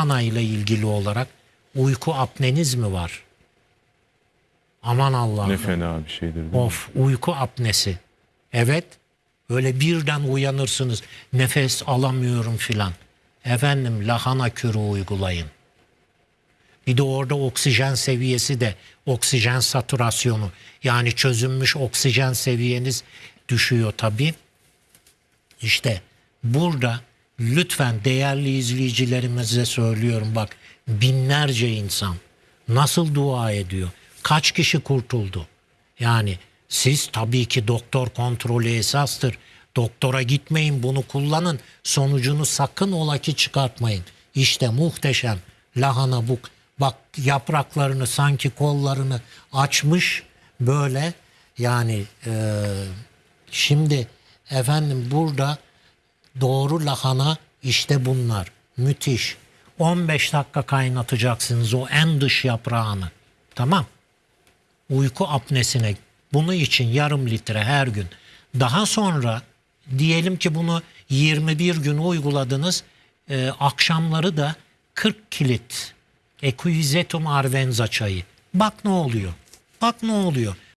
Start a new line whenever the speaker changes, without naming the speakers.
lahana ile ilgili olarak uyku apneniz mi var? Aman Allah'ım.
Ne fena bir şeydir. değil mi?
Of uyku apnesi. Evet. Öyle birden uyanırsınız. Nefes alamıyorum filan. Efendim lahana kürü uygulayın. Bir de orada oksijen seviyesi de oksijen satürasyonu yani çözünmüş oksijen seviyeniz düşüyor tabii. İşte burada lütfen değerli izleyicilerimize söylüyorum bak binlerce insan nasıl dua ediyor? Kaç kişi kurtuldu? Yani siz tabii ki doktor kontrolü esastır. Doktora gitmeyin bunu kullanın. Sonucunu sakın ola ki çıkartmayın. İşte muhteşem lahana bu. Bak yapraklarını sanki kollarını açmış böyle yani e, Şimdi efendim burada doğru lahana işte bunlar. Müthiş. 15 dakika kaynatacaksınız o en dış yaprağını. Tamam. Uyku apnesine bunu için yarım litre her gün. Daha sonra diyelim ki bunu 21 gün uyguladınız. e, akşamları da 40 kilit Equisetum arvenza çayı. Bak ne oluyor. Bak ne oluyor.